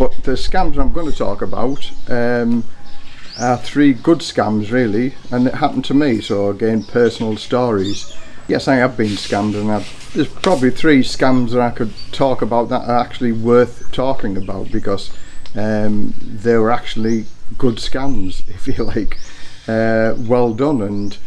but the scams I'm going to talk about um, are three good scams really and it happened to me so again personal stories. Yes I have been scammed and I've, there's probably three scams that I could talk about that are actually worth talking about because um, they were actually good scams if you like. Uh, well done and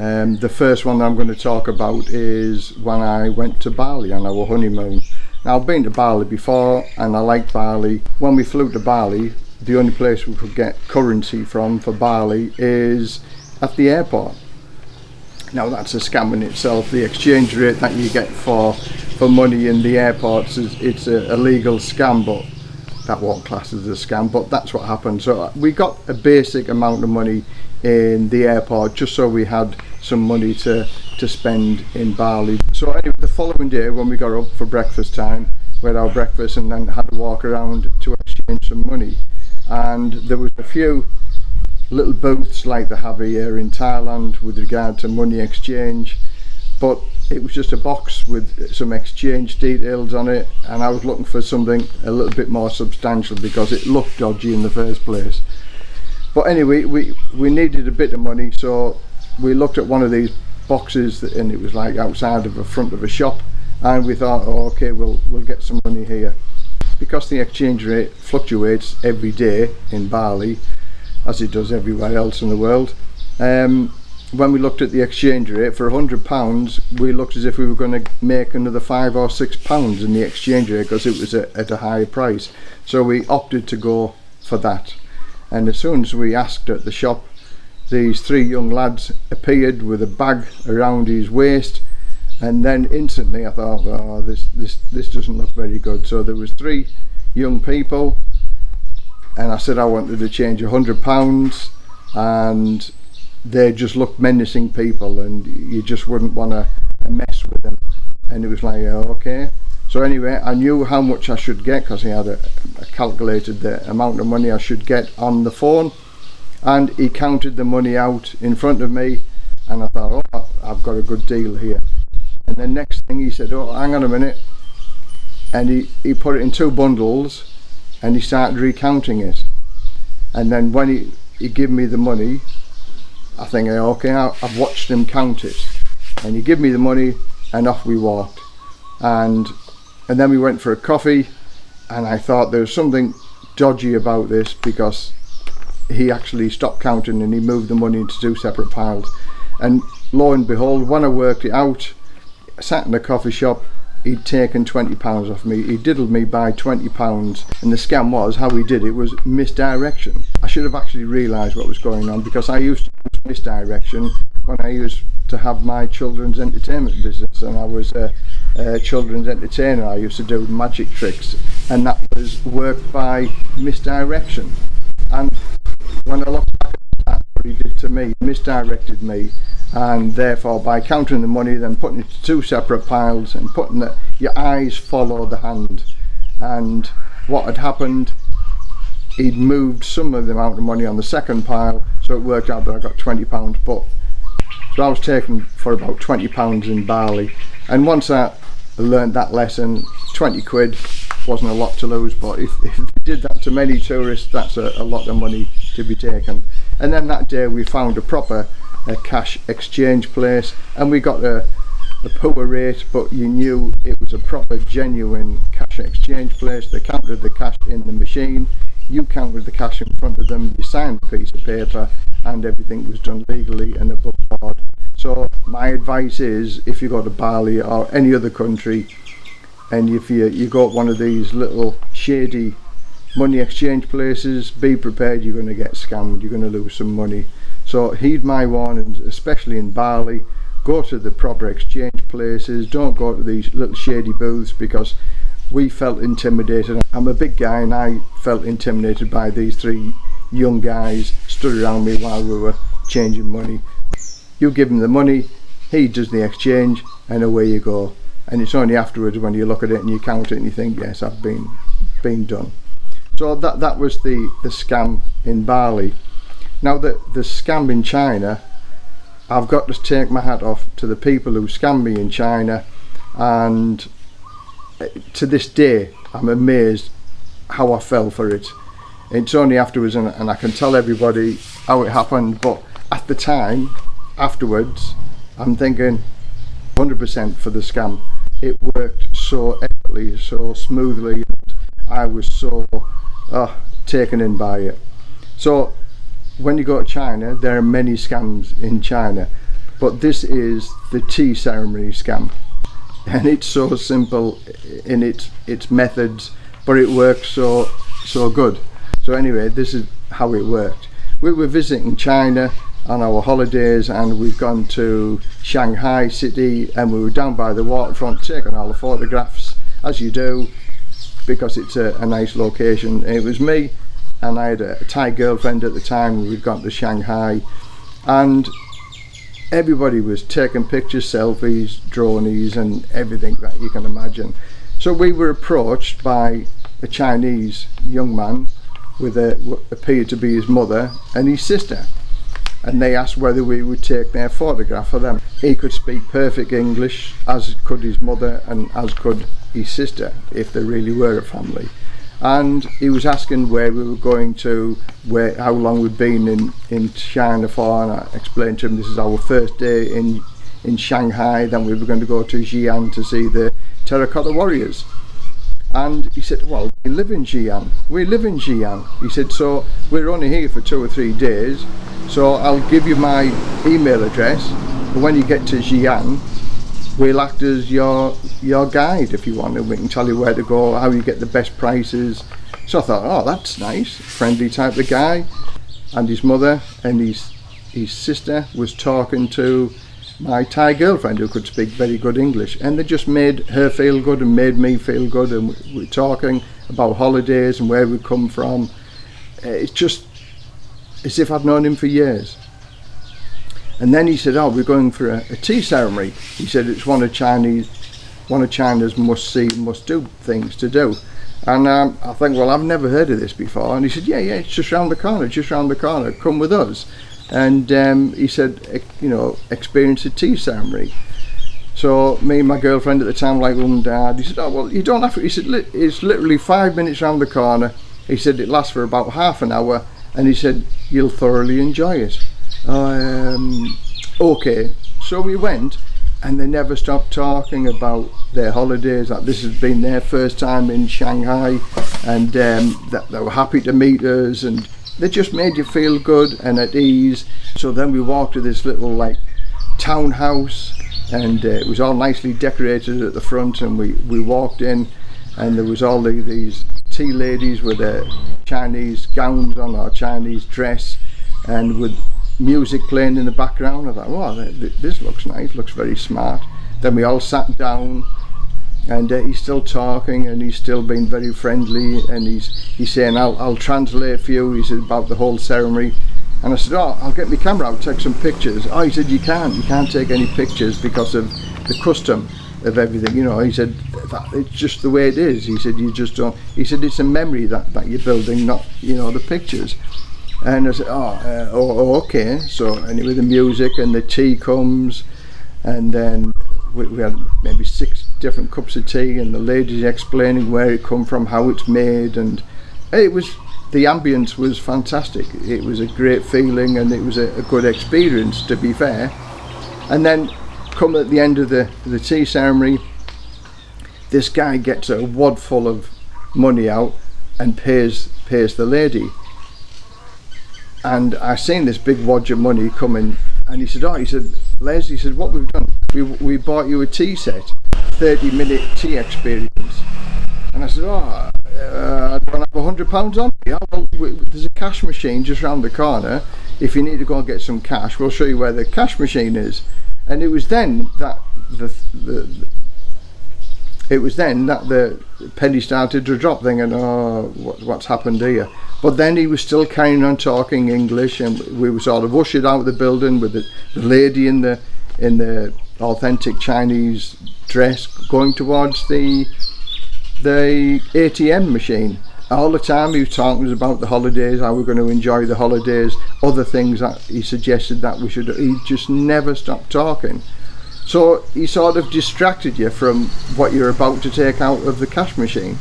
um, the first one I'm going to talk about is when I went to Bali on our honeymoon now I've been to Bali before and I like Bali. When we flew to Bali the only place we could get currency from for Bali is at the airport. Now that's a scam in itself. The exchange rate that you get for for money in the airports is it's a, a legal scam but that won't class as a scam but that's what happened. So uh, we got a basic amount of money in the airport just so we had some money to to spend in Bali. So anyway following day when we got up for breakfast time we had our breakfast and then had to walk around to exchange some money. And there was a few little booths like they have here in Thailand with regard to money exchange but it was just a box with some exchange details on it and I was looking for something a little bit more substantial because it looked dodgy in the first place. But anyway we we needed a bit of money so we looked at one of these boxes and it was like outside of the front of a shop. And we thought oh, okay we'll we'll get some money here. Because the exchange rate fluctuates every day in Bali as it does everywhere else in the world um, when we looked at the exchange rate for hundred pounds we looked as if we were going to make another five or six pounds in the exchange rate because it was a, at a higher price. So we opted to go for that. And as soon as we asked at the shop these three young lads appeared with a bag around his waist and then instantly I thought oh this this this doesn't look very good. So there was three young people and I said I wanted to change a hundred pounds and they just looked menacing people and you just wouldn't want to mess with them. And it was like oh, okay. So anyway I knew how much I should get because he had a, a calculated the amount of money I should get on the phone and he counted the money out in front of me and I thought oh I've got a good deal here. And the next thing he said oh hang on a minute. And he, he put it in two bundles and he started recounting it. And then when he, he gave me the money I think okay I've watched him count it. And he gave me the money and off we walked. And and then we went for a coffee and I thought there was something dodgy about this because he actually stopped counting and he moved the money into two separate piles. And lo and behold, when I worked it out, sat in a coffee shop, he'd taken 20 pounds off me. He diddled me by 20 pounds. and the scam was, how he did it, was misdirection. I should have actually realized what was going on because I used misdirection when I used to have my children's entertainment business and I was a, a children's entertainer. I used to do magic tricks and that was work by misdirection. And when I look back at what he did to me misdirected me and therefore by counting the money then putting it to two separate piles and putting the your eyes follow the hand. And what had happened he'd moved some of the amount of money on the second pile so it worked out that I got 20 pounds but so I was taken for about 20 pounds in Bali and once I learned that lesson 20 quid wasn't a lot to lose but if, if they did that to many tourists that's a, a lot of money to be taken. And then that day we found a proper a cash exchange place and we got a, a poor rate but you knew it was a proper genuine cash exchange place. They counted the cash in the machine. You counted the cash in front of them. You signed a piece of paper and everything was done legally and above board. So my advice is if you go to Bali or any other country and if you, you got one of these little shady money exchange places be prepared you're going to get scammed you're going to lose some money so heed my warnings, especially in Bali. Go to the proper exchange places. Don't go to these little shady booths because we felt intimidated. I'm a big guy and I felt intimidated by these three young guys stood around me while we were changing money. You give him the money, he does the exchange and away you go. And it's only afterwards when you look at it and you count it and you think, yes, I've been, been done. So that, that was the, the scam in Bali. Now the, the scam in China, I've got to take my hat off to the people who scammed me in China and eh, to this day I'm amazed how I fell for it. It's only afterwards, and, and I can tell everybody how it happened. But at the time, afterwards, I'm thinking 100% for the scam. It worked so effortlessly, so smoothly. And I was so uh, taken in by it. So when you go to China, there are many scams in China, but this is the tea ceremony scam, and it's so simple in its its methods, but it works so so good. So anyway, this is how it worked. We were visiting China on our holidays and we've gone to Shanghai city and we were down by the waterfront taking all the photographs as you do because it's a, a nice location. It was me and I had a, Thai girlfriend at the time we'd gone to Shanghai and everybody was taking pictures, selfies, dronies and everything that you can imagine. So we were approached by a Chinese young man with a, what appeared to be his mother and his sister and they asked whether we would take their photograph of them. He could speak perfect English, as could his mother and as could his sister, if they really were a family. And he was asking where we were going to, where how long we'd been in, in China for, and I explained to him this is our first day in, in Shanghai, then we were going to go to Xi'an to see the Terracotta Warriors. And he said well we live in Xi'an. We live in Xi'an. He said so we're only here for two or three days. So I'll give you my email address. And when you get to Xi'an we'll act as your your guide if you want and we can tell you where to go how you get the best prices. So I thought oh that's nice. Friendly type of guy. And his mother and his his sister was talking to my Thai girlfriend who could speak very good English and they just made her feel good and made me feel good and we were talking about holidays and where we come from it's just as if I'd known him for years and then he said, "Oh, we're going for a, a tea ceremony." He said it's one of Chinese, one of China's must-see, must-do things to do. And um, I think, well, I've never heard of this before. And he said, "Yeah, yeah, it's just round the corner, just round the corner. Come with us." And um, he said, you know, experience a tea ceremony. So me and my girlfriend at the time, like mum and dad, he said, "Oh well, you don't have to." He said, "It's literally five minutes round the corner." He said it lasts for about half an hour, and he said you'll thoroughly enjoy it um, okay so we went and they never stopped talking about their holidays that this has been their first time in Shanghai and um, that they were happy to meet us and they just made you feel good and at ease so then we walked to this little like townhouse and uh, it was all nicely decorated at the front and we we walked in and there was all the, these tea ladies with their Chinese gowns on or Chinese dress and with music playing in the background. I thought, wow, this looks nice, looks very smart. Then we all sat down and uh, he's still talking and he's still being very friendly and he's he's saying I'll, I'll translate for you he said about the whole ceremony. And I said oh I'll get my camera out take some pictures. Oh he said you can't you can't take any pictures because of the custom of everything you know. He said it's just the way it is. He said you just don't he said it's a memory that, that you're building not you know the pictures. And I said oh, uh, oh, oh, okay. So anyway the music and the tea comes and then we, we, had maybe six different cups of tea and the ladies explaining where it come from how it's made and it was the ambience was fantastic. It was a great feeling and it was a, a good experience to be fair. And then come at the end of the the tea ceremony this guy gets a wad full of money out and pays pays the lady. And I seen this big wad of money coming and he said oh he said Les he said what we've done we, we bought you a tea set 30 minute tea experience. And I said oh uh, I don't have a hundred pounds on me? Well, there's a cash machine just round the corner. If you need to go and get some cash we'll show you where the cash machine is. And it was then that the, the it was then that the penny started to drop thinking oh what, what's happened here? But then he was still carrying on talking English and we were sort of ushered out of the building with the, the lady in the in the authentic Chinese dress going towards the the ATM machine. All the time he was talking about the holidays how we're going to enjoy the holidays other things that he suggested that we should he just never stopped talking. So he sort of distracted you from what you're about to take out of the cash machine.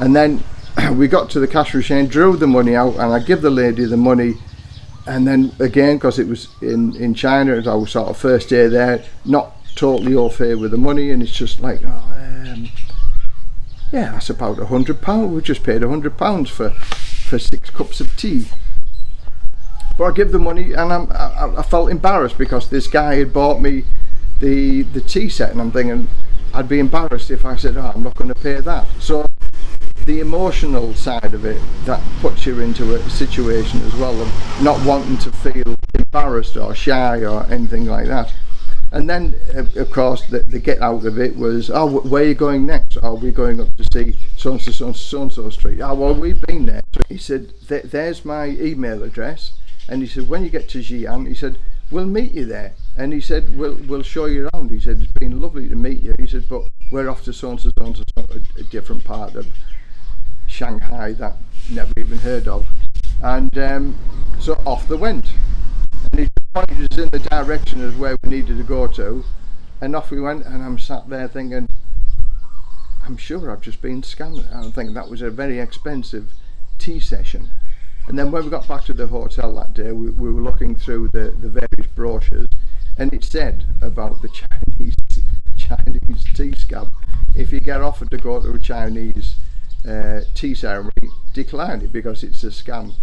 And then we got to the cash machine, drew the money out, and I give the lady the money. And then again, because it was in, in China, as I was sort of first day there, not totally all fair with the money, and it's just like, oh, um, yeah, that's about a hundred pound. We just paid a hundred pounds for for six cups of tea. But I give the money, and I'm, I, I felt embarrassed because this guy had bought me the the tea set, and I'm thinking I'd be embarrassed if I said, oh, I'm not going to pay that. So the emotional side of it that puts you into a situation as well of not wanting to feel embarrassed or shy or anything like that. And then of course the, the get out of it was oh where are you going next? Are we going up to see so and so so and so street? Oh well we've been there. So he said there's my email address. And he said when you get to Xi'an he said we'll meet you there. And he said we'll we'll show you around. He said it's been lovely to meet you. He said but we're off to so and so so and so a different part of Shanghai that never even heard of. And um, so off they went. And he pointed us in the direction of where we needed to go to. And off we went and I'm sat there thinking I'm sure I've just been scammed. I think that was a very expensive tea session. And then when we got back to the hotel that day we, we were looking through the, the various brochures and it said about the Chinese Chinese tea scam if you get offered to go to a Chinese uh, tea ceremony declined it because it's a scam.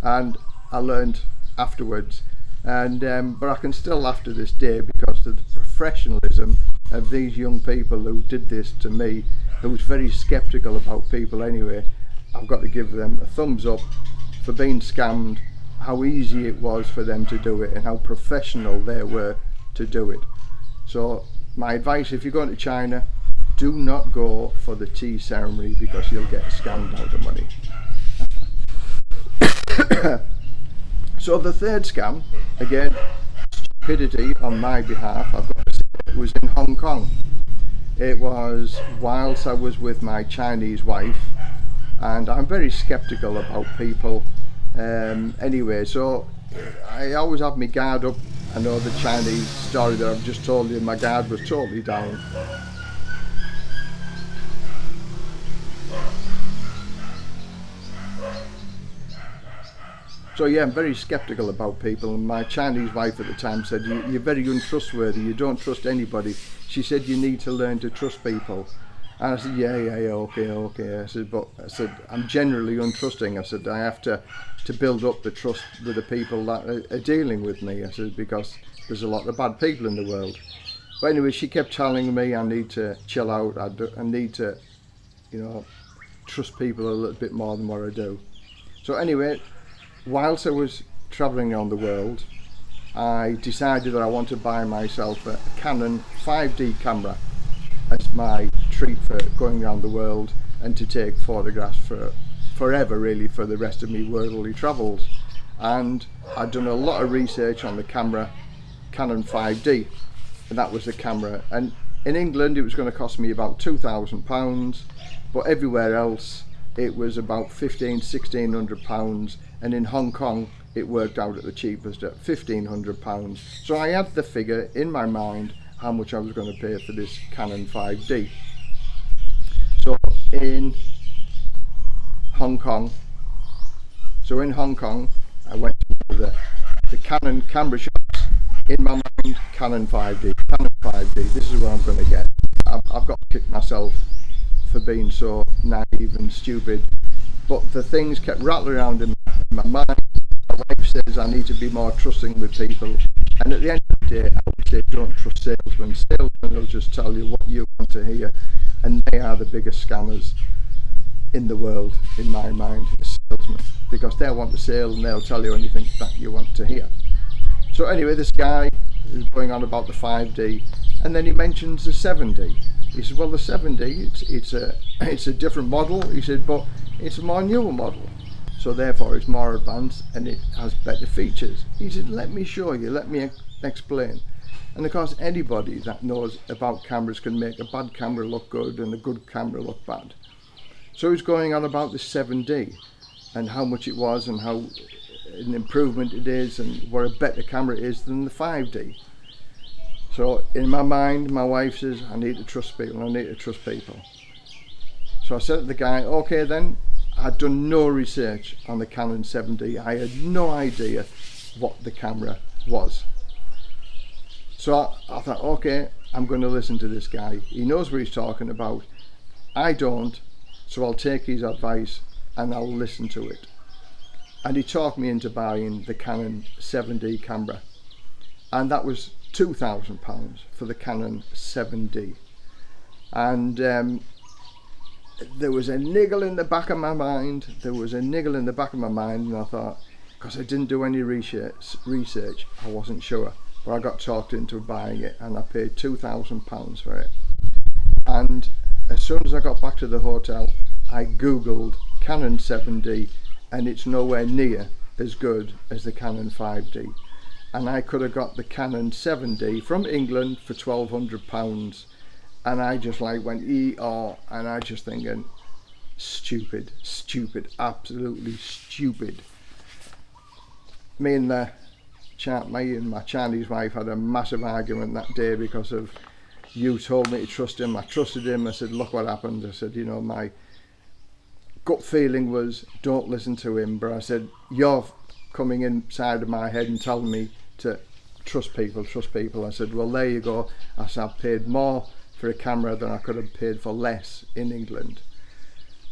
And I learned afterwards. And um, but I can still laugh to this day because of the professionalism of these young people who did this to me who was very skeptical about people anyway. I've got to give them a thumbs up for being scammed how easy it was for them to do it and how professional they were to do it. So my advice if you're going to China do not go for the tea ceremony because you'll get scammed out of money. so the third scam, again, stupidity on my behalf, I've got to say, it was in Hong Kong. It was whilst I was with my Chinese wife and I'm very skeptical about people um, anyway so I always have my guard up I know the Chinese story that I've just told you my guard was totally down So yeah, I'm very skeptical about people. And my Chinese wife at the time said, you, are very untrustworthy. You don't trust anybody. She said, you need to learn to trust people. And I said, yeah, yeah, yeah, okay, okay. I said, but I said, I'm generally untrusting. I said, I have to, to build up the trust with the people that are, are dealing with me. I said, because there's a lot of bad people in the world. But anyway, she kept telling me I need to chill out. I, do, I need to, you know, trust people a little bit more than what I do. So anyway, whilst I was travelling around the world I decided that I want to buy myself a Canon 5D camera as my treat for going around the world and to take photographs for forever really for the rest of me worldly travels. And I'd done a lot of research on the camera Canon 5D and that was the camera. And in England it was going to cost me about two thousand pounds but everywhere else it was about 15 1600 pounds and in Hong Kong it worked out at the cheapest at 1500 pounds. So I had the figure in my mind how much I was going to pay for this Canon 5D so in Hong Kong so in Hong Kong I went to the, the Canon camera shops. In my mind Canon 5D Canon 5D this is what I'm going to get. I've, I've got to kick myself for being so naive and stupid. But the things kept rattling around in my mind. My wife says I need to be more trusting with people. And at the end of the day I would say don't trust salesmen. Salesmen will just tell you what you want to hear. And they are the biggest scammers in the world in my mind salesmen. Because they want to sale and they'll tell you anything that you want to hear. So anyway this guy is going on about the 5D and then he mentions the 7D he said, well, the 7D, it's, it's, a, it's a different model. He said, but it's more newer model. So therefore it's more advanced and it has better features. He said, let me show you, let me explain. And of course, anybody that knows about cameras can make a bad camera look good and a good camera look bad. So he's going on about the 7D and how much it was and how an improvement it is and what a better camera is than the 5D. So in my mind, my wife says, I need to trust people, I need to trust people. So I said to the guy, okay then, I'd done no research on the Canon 7D. I had no idea what the camera was. So I, I thought, okay, I'm going to listen to this guy. He knows what he's talking about. I don't, so I'll take his advice and I'll listen to it. And he talked me into buying the Canon 7D camera. And that was £2,000 for the Canon 7D. And um, there was a niggle in the back of my mind. There was a niggle in the back of my mind, and I thought, because I didn't do any research, research, I wasn't sure. But I got talked into buying it, and I paid two thousand pounds for it. And as soon as I got back to the hotel, I googled Canon 7D, and it's nowhere near as good as the Canon 5D. And I could have got the Canon 7D from England for twelve hundred pounds. And I just like went ER and I just thinking stupid stupid absolutely stupid. Me and the chat me and my Chinese wife had a massive argument that day because of you told me to trust him I trusted him. I said look what happened. I said you know my gut feeling was don't listen to him but I said you're coming inside of my head and telling me to trust people trust people I said well there you go I said I've paid more for a camera than I could have paid for less in England.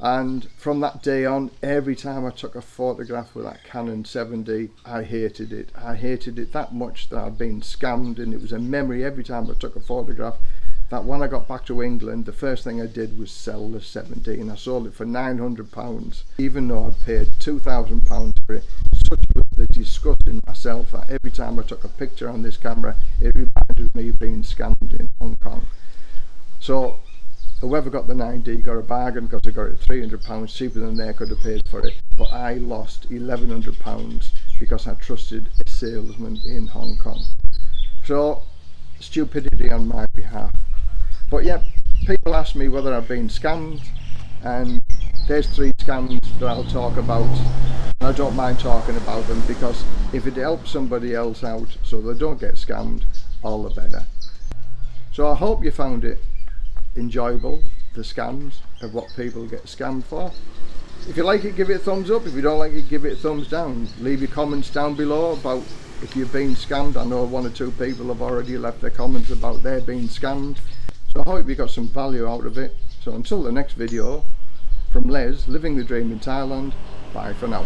And from that day on, every time I took a photograph with that Canon 7D, I hated it. I hated it that much that I'd been scammed and it was a memory every time I took a photograph that when I got back to England, the first thing I did was sell the 7D and I sold it for £900, even though I'd paid £2,000 it. Such was the disgust in myself that every time I took a picture on this camera, it reminded me of being scammed in Hong Kong. So whoever got the 9D got a bargain because they got it 300 pounds cheaper than they could have paid for it. But I lost 1100 pounds because I trusted a salesman in Hong Kong. So stupidity on my behalf. But yeah people ask me whether I've been scammed and there's three scams that I'll talk about I don't mind talking about them because if it helps somebody else out so they don't get scammed all the better so I hope you found it enjoyable, the scams of what people get scammed for. If you like it, give it a thumbs up. If you don't like it, give it a thumbs down. Leave your comments down below about if you've been scammed. I know one or two people have already left their comments about their being scammed. So I hope you got some value out of it. So until the next video, from Les, living the dream in Thailand, bye for now.